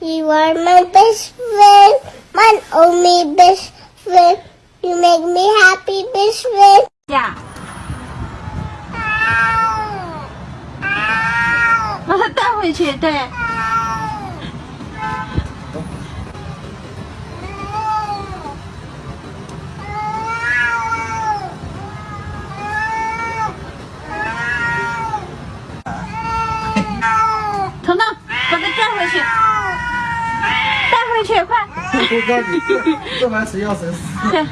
You are my best friend, my only best friend. You make me happy, best friend. 呀，把它带回去，对。 去，快！多高你这这玩谁要谁死。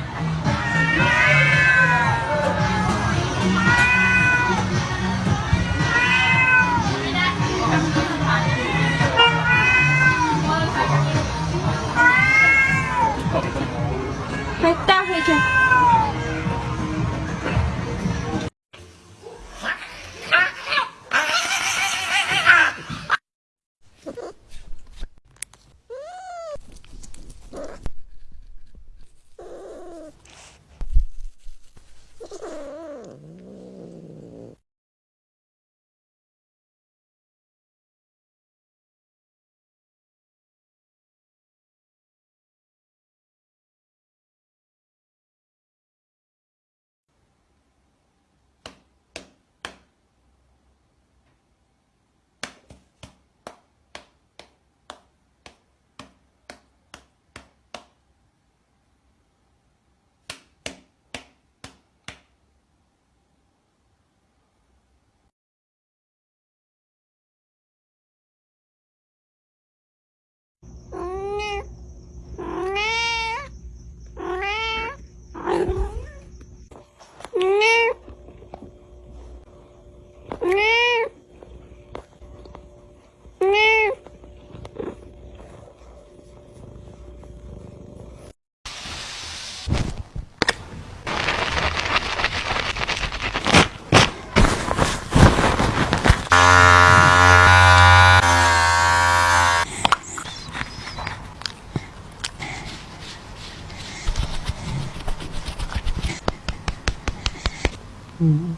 Mm-hmm.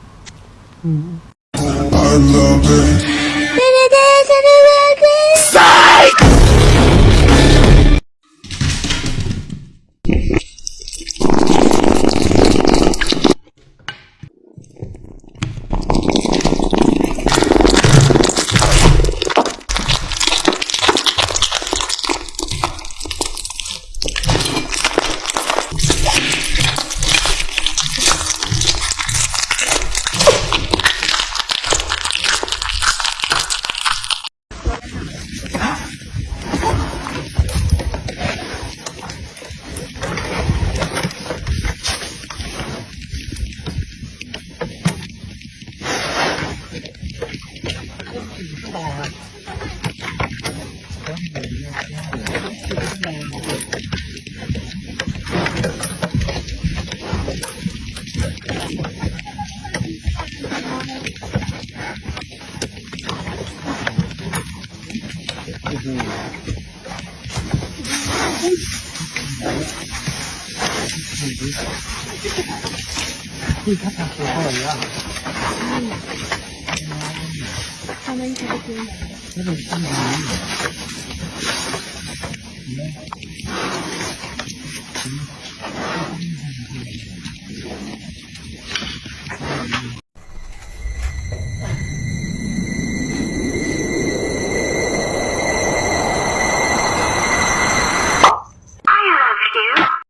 Mm-hmm. I love it. นี่ค่ะที่พักของพ่อแล้ว